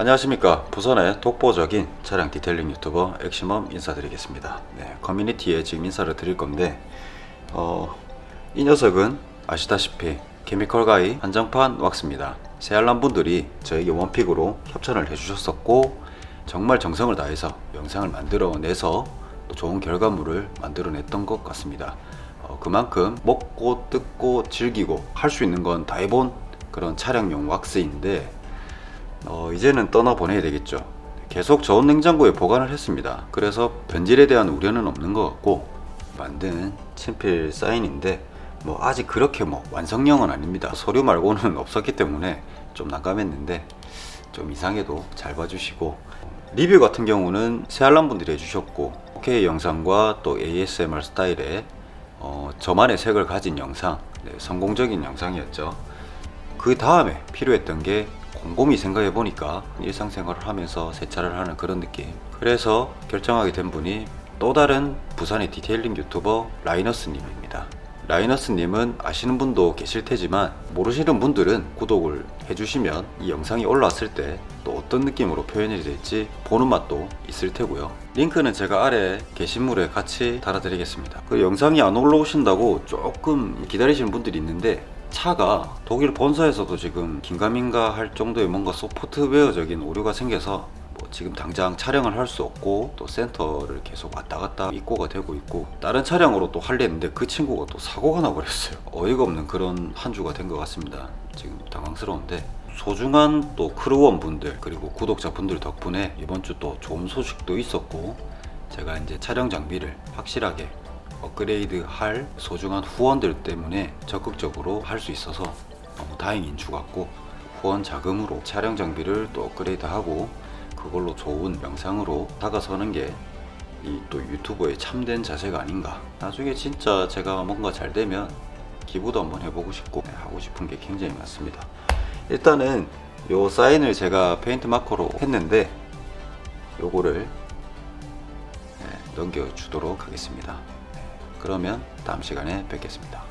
안녕하십니까. 부산의 독보적인 차량 detailing 유튜버 엑시멈 인사드리겠습니다. 네, community에 지금 인사를 드릴 건데 어, 이 녀석은 아시다시피 Chemical Guys 한정판 왁스입니다. 새알람 분들이 저에게 one pick으로 협찬을 해주셨었고 정말 정성을 다해서 영상을 만들어내서 또 좋은 결과물을 만들어냈던 것 같습니다. 어, 그만큼 먹고 뜯고 즐기고 할 수 있는 건 다 해본 그런 차량용 왁스인데 어, 이제는 떠나보내야 되겠죠. 계속 저온 냉장고에 보관을 했습니다. 그래서 변질에 대한 우려는 없는 것 같고 만든 친필 사인인데 뭐 아직 그렇게 뭐 완성형은 아닙니다. 서류 말고는 없었기 때문에 좀 난감했는데 좀 이상해도 잘 봐주시고 리뷰 같은 경우는 새알람 분들이 해주셨고 OK 영상과 또 ASMR 스타일의 어, 저만의 색을 가진 영상 네, 성공적인 영상이었죠. 그 다음에 필요했던 게 곰곰이 생각해 보니까 일상생활을 하면서 세차를 하는 그런 느낌. 그래서 결정하게 된 분이 또 다른 부산의 detailing 유튜버 라이너스님입니다. 라이너스님은 아시는 분도 계실 테지만 모르시는 분들은 구독을 해주시면 이 영상이 올라왔을 때 또 어떤 느낌으로 표현이 될지 보는 맛도 있을 테고요. 링크는 제가 아래 게시물에 같이 달아드리겠습니다. 그 영상이 안 올라오신다고 조금 기다리시는 분들이 있는데 차가 독일 본사에서도 지금 긴가민가 할 정도의 뭔가 소프트웨어적인 오류가 생겨서 뭐 지금 당장 촬영을 할 수 없고 또 센터를 계속 왔다 갔다 입고가 되고 있고 다른 차량으로 또 하려는데 그 친구가 또 사고가 나버렸어요. 어이가 없는 그런 한 주가 된 것 같습니다. 지금 당황스러운데 소중한 또 crew원 분들 그리고 구독자 분들 덕분에 이번 주 또 좋은 소식도 있었고 제가 이제 촬영 장비를 확실하게 업그레이드 할 소중한 후원들 때문에 적극적으로 할 수 있어서 너무 다행인 주 같고 후원 자금으로 촬영 장비를 또 업그레이드 하고 그걸로 좋은 영상으로 다가서는 게 이 또 유튜버의 참된 자세가 아닌가. 나중에 진짜 제가 뭔가 잘 되면 기부도 한번 해보고 싶고 네, 하고 싶은 게 굉장히 많습니다. 일단은 요 사인을 제가 페인트 마커로 했는데 요거를 네, 넘겨 주도록 하겠습니다 그러면 다음 시간에 뵙겠습니다.